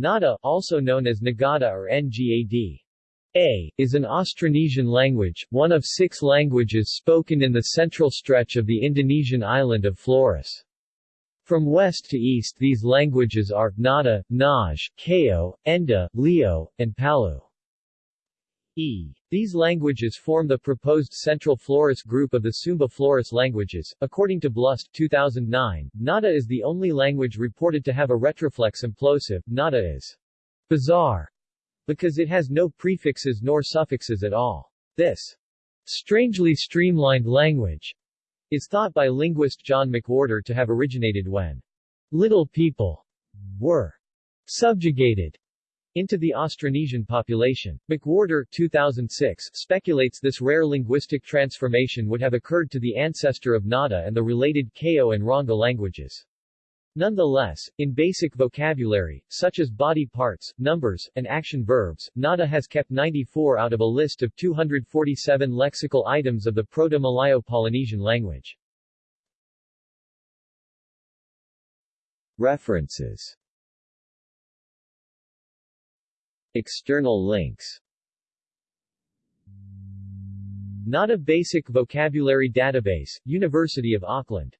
Ngadha, also known as Nagada or Ngad. A is an Austronesian language, one of six languages spoken in the central stretch of the Indonesian island of Flores. From west to east these languages are, Ngadha, Nage, Keo, Ende, Lio, and Palu. E. These languages form the proposed Central Flores group of the Sumba Flores languages. According to Blust 2009, Ngadha is the only language reported to have a retroflex implosive. Ngadha is bizarre because it has no prefixes nor suffixes at all. This strangely streamlined language is thought by linguist John McWhorter to have originated when little people were subjugated into the Austronesian population. McWhorter 2006 speculates this rare linguistic transformation would have occurred to the ancestor of Ngadha and the related Keo and Rongga languages. Nonetheless, in basic vocabulary, such as body parts, numbers, and action verbs, Ngadha has kept 94 out of a list of 247 lexical items of the Proto-Malayo-Polynesian language. References External links. Nada Basic Vocabulary Database, University of Auckland